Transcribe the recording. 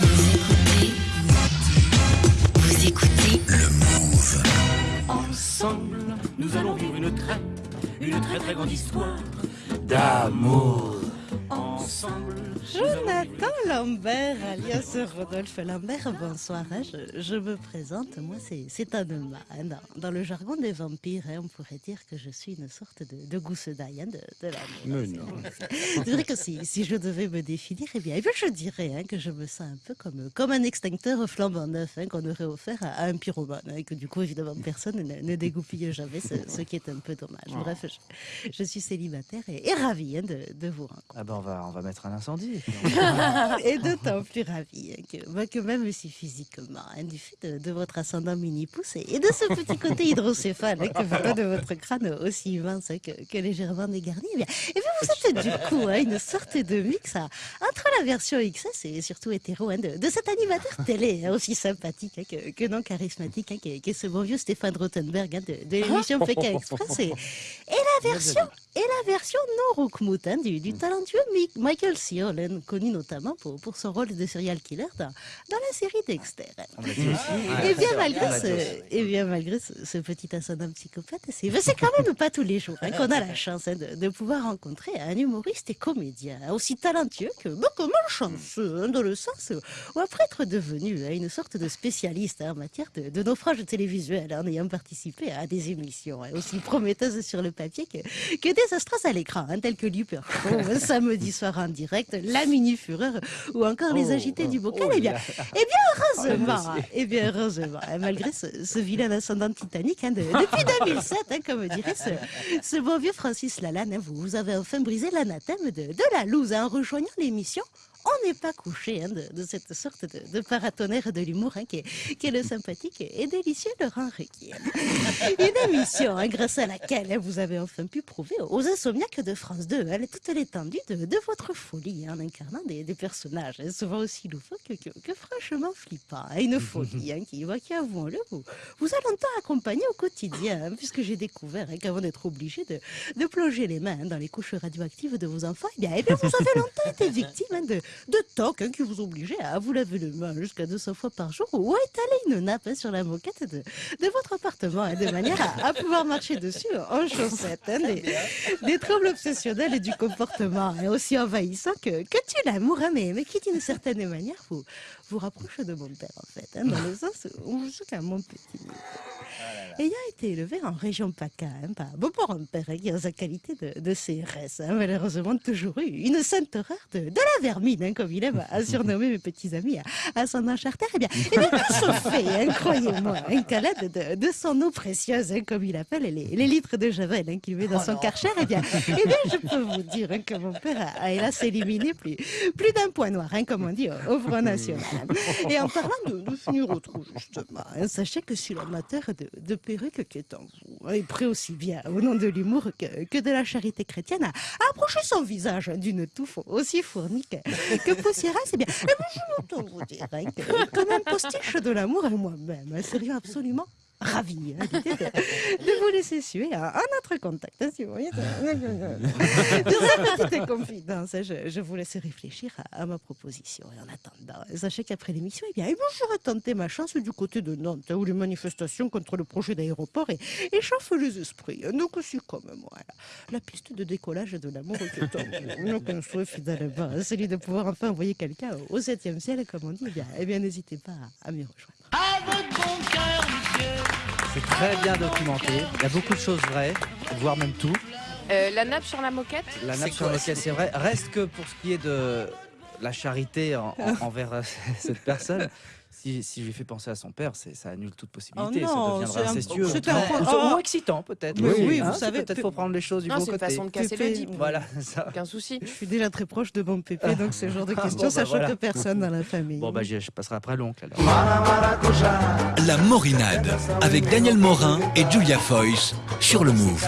Vous écoutez. Vous écoutez. Le Move. Ensemble, nous allons vivre une très, une très très grande histoire d'amour. Jonathan Lambert, alias Rodolphe Lambert, bonsoir. hein, Je, je me présente, moi c'est c'est Anema. hein, Dans, dans le jargon des vampires, hein, on pourrait dire que je suis une sorte de, de gousse d'ail hein, de, de l'amour. C'est vrai que si, si je devais me définir, eh bien, eh bien, je dirais hein, que je me sens un peu comme, comme un extincteur flambant neuf hein, qu'on aurait offert à, à un pyromane. hein, et que du coup, évidemment, personne ne, ne dégoupille jamais, ce, ce qui est un peu dommage. Bref, je, je suis célibataire et, et ravie hein, de, de vous rencontrer. Ah ben on va, on va mettre un incendie. Et d'autant plus hein, que, bah, que même si physiquement, hein, du fait de, de votre ascendant mini-pouce et, et de ce petit côté hydrocéphale hein, que vous donne votre crâne aussi immense hein, que, que légèrement dégarni, eh bien, bien, vous êtes du coup hein, une sorte de mix hein, entre la version XS et surtout hétéro de, de cet animateur télé aussi sympathique que, que non charismatique, hein, qui, est, qui est ce bon vieux Stéphane Rothenberg de, de l'émission Pékin Express. Et, et la version et la version non Rookmout hein, du, du talentueux Mi- Michael Searle, hein, connu notamment pour, pour son rôle de serial killer dans, dans la série Dexter. Et bien malgré ce, et bien malgré ce, ce petit ascendant psychopathe, c'est quand même pas tous les jours hein, qu'on a la chance hein, de, de pouvoir rencontrer un humoriste et comédien aussi talentueux que, bah, que malchanceux, hein, dans le sens où après être devenu une sorte de spécialiste en matière de, de naufrage télévisuel, en ayant participé à des émissions aussi prometteuses sur le papier que, que désastreuses à l'écran, telles que Luper Show, samedi soir en direct, La Mini Fureur ou encore Les Oh, Agités oh, du Bocal. oh eh bien, eh bien, heureusement, dossier. eh bien, heureusement, hein, malgré ce, ce vilain ascendant titanique, hein, de- depuis 2007, hein, comme dirait ce, ce bon vieux Francis Lalanne, hein, vous, vous avez enfin brisé l'anathème de, de la loose en rejoignant l'émission. On n'est pas couché hein, de, de cette sorte de, de paratonnerre de l'humour hein, qui, est, qui est le sympathique et délicieux Laurent Ruquier. Une émission hein, grâce à laquelle vous avez enfin pu prouver aux insomniaques de France 2 hein, toute l'étendue de, de votre folie hein, en incarnant des, des personnages hein, souvent aussi loufoques que, que- que franchement flippants. Une folie hein, qui, qui avouons-le, vous, vous a longtemps accompagné au quotidien, hein, puisque j'ai découvert hein, qu'avant d'être obligé de, de plonger les mains hein, dans les couches radioactives de vos enfants, eh bien, eh bien, vous avez longtemps été victime hein, de, de hein, qui vous obligeaient à vous laver les mains jusqu'à 200 fois par jour ou à étaler une nappe sur la moquette de, de votre appartement hein, de manière à, à pouvoir marcher dessus en chaussettes. hein, des, des troubles obsessionnels et du comportement hein, aussi envahissants que, que tu l'amour, hein, mais, mais qui d'une certaine manière vous, vous rapproche de mon père en fait, hein, dans le sens où je suis qu'à mon petit. Ayant été élevé en région PACA hein, par un père hein, qui, en sa qualité de, de CRS, hein, malheureusement toujours eu une sainte horreur de, de la vermine, hein, comme il aime à surnommer mes petits amis à, à son charter. Eh bien, eh bien, il se fait, hein, croyez-moi, un calade de, de son eau précieuse, hein, comme il appelle les, les litres de javel hein, qu'il met dans son karcher. Eh bien, eh bien, je peux vous dire hein, que mon père a, a hélas éliminé plus, plus d'un point noir, hein, comme on dit au, au Front National. Et en parlant de, de finir au trou, justement, hein, sachez que si l'amateur de, de perruque qui est en vous est prêt aussi bien au nom de l'humour que, de la charité chrétienne à, à approcher son visage d'une touffe aussi fournie que, que eh bien, eh bien, je vous dire hein, que, comme un postiche de l'amour et moi-même, hein, serions absolument ravi hein, de, vous laisser suer à, à notre contact. hein, si vous voyez. De cette petite confidence, je, je vous laisse réfléchir à, à ma proposition. Et en attendant, sachez qu'après l'émission, eh bien, tenté ma chance du côté de Nantes, où les manifestations contre le projet d'aéroport et- échauffent les esprits. Donc, aussi comme moi, la, la piste de décollage de l'amour est en vous. Donc, un souhait finalement, celui de pouvoir enfin envoyer quelqu'un au septième ciel, comme on dit, eh bien, eh bien n'hésitez pas à, à m'y rejoindre. C'est très bien documenté. Il y a beaucoup de choses vraies, voire même tout. Euh, la nappe sur la moquette La nappe sur laquelle c'est vrai. Reste que pour ce qui est de la charité en- en- envers euh, cette personne, si, si je lui fais penser à son père, ça annule toute possibilité. Oh ça non, deviendra c'est un- incestueux. c'est un Ou- ou excitant peut-être. Oui, hein. vous savez, Peut-être pe- faut prendre les choses du Non, bon c'est une côté. façon de casser le type. Voilà, ça. Aucun souci. Je suis déjà très proche de mon pépé, donc ce genre de questions, Bon, ça bah, choque voilà. personne dans la famille. Bon, bah, je, je passerai après l'oncle alors. La Morinade avec Daniel Morin et Julia Foyce sur le Move.